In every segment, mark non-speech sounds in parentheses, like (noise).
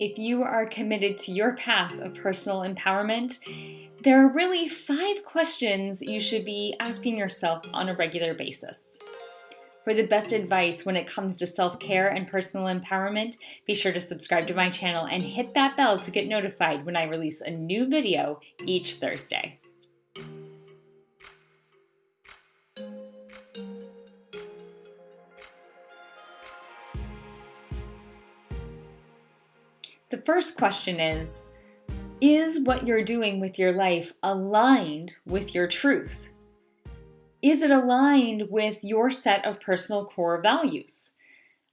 If you are committed to your path of personal empowerment, there are really five questions you should be asking yourself on a regular basis. For the best advice when it comes to self-care and personal empowerment, be sure to subscribe to my channel and hit that bell to get notified when I release a new video each Thursday. The first question is, is what you're doing with your life aligned with your truth? Is it aligned with your set of personal core values?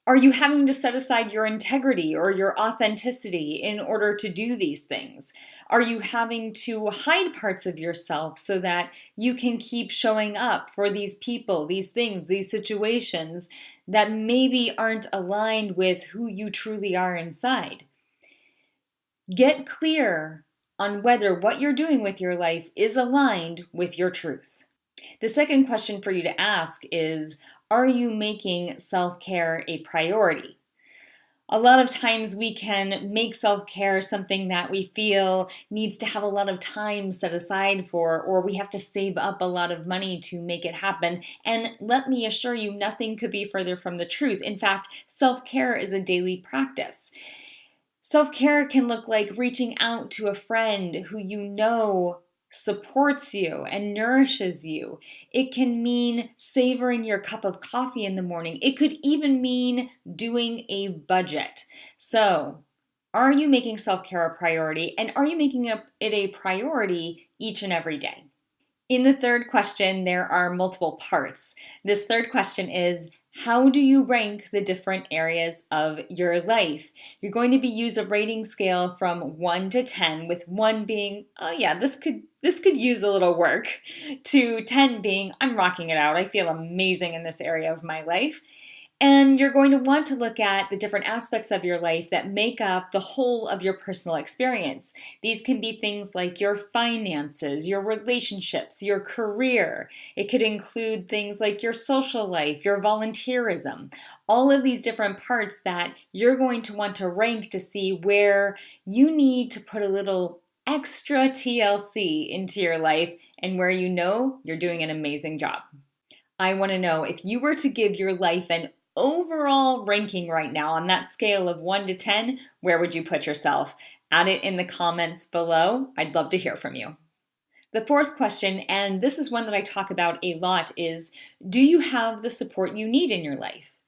Are you having to set aside your integrity or your authenticity in order to do these things? Are you having to hide parts of yourself so that you can keep showing up for these people, these things, these situations that maybe aren't aligned with who you truly are inside? Get clear on whether what you're doing with your life is aligned with your truth. The second question for you to ask is, are you making self-care a priority? A lot of times we can make self-care something that we feel needs to have a lot of time set aside for, or we have to save up a lot of money to make it happen. And let me assure you, nothing could be further from the truth. In fact, self-care is a daily practice. Self-care can look like reaching out to a friend who you know supports you and nourishes you. It can mean savoring your cup of coffee in the morning. It could even mean doing a budget. So are you making self-care a priority and are you making it a priority each and every day? In the third question, there are multiple parts. This third question is, how do you rank the different areas of your life? You're going to be use a rating scale from 1 to 10 with 1 being, oh yeah, this could this could use a little work to 10 being, I'm rocking it out. I feel amazing in this area of my life. And you're going to want to look at the different aspects of your life that make up the whole of your personal experience. These can be things like your finances, your relationships, your career. It could include things like your social life, your volunteerism, all of these different parts that you're going to want to rank to see where you need to put a little extra TLC into your life and where you know you're doing an amazing job. I want to know if you were to give your life an overall ranking right now on that scale of 1 to 10, where would you put yourself? Add it in the comments below. I'd love to hear from you. The fourth question, and this is one that I talk about a lot, is do you have the support you need in your life?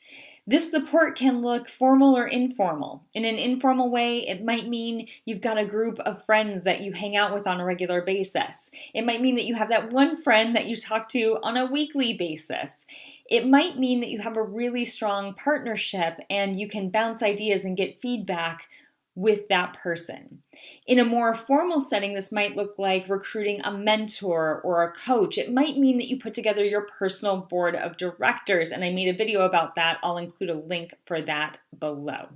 This support can look formal or informal. In an informal way, it might mean you've got a group of friends that you hang out with on a regular basis. It might mean that you have that one friend that you talk to on a weekly basis. It might mean that you have a really strong partnership and you can bounce ideas and get feedback with that person. In a more formal setting, this might look like recruiting a mentor or a coach. It might mean that you put together your personal board of directors, and I made a video about that. I'll include a link for that below.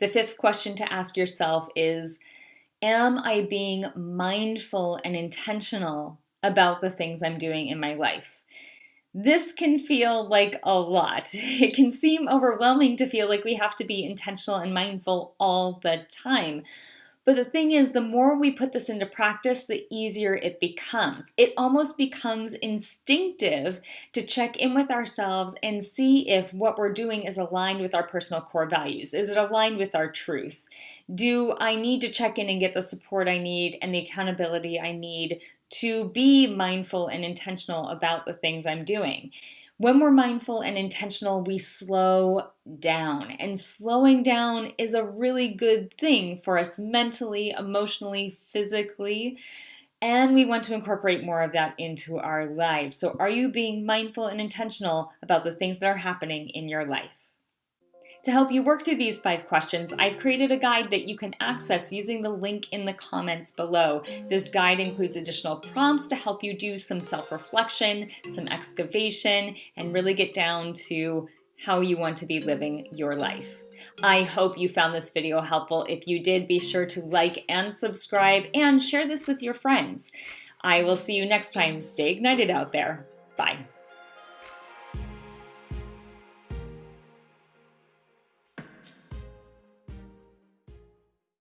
The fifth question to ask yourself is, am I being mindful and intentional about the things I'm doing in my life? This can feel like a lot. (laughs) It can seem overwhelming to feel like we have to be intentional and mindful all the time. But the thing is, the more we put this into practice, the easier it becomes. It almost becomes instinctive to check in with ourselves and see if what we're doing is aligned with our personal core values. Is it aligned with our truth? Do I need to check in and get the support I need and the accountability I need to be mindful and intentional about the things I'm doing? When we're mindful and intentional, we slow down. And slowing down is a really good thing for us mentally, emotionally, physically. And we want to incorporate more of that into our lives. So, are you being mindful and intentional about the things that are happening in your life? To help you work through these five questions, I've created a guide that you can access using the link in the comments below. This guide includes additional prompts to help you do some self-reflection, some excavation, and really get down to how you want to be living your life. I hope you found this video helpful. If you did, be sure to like and subscribe and share this with your friends. I will see you next time. Stay ignited out there. Bye.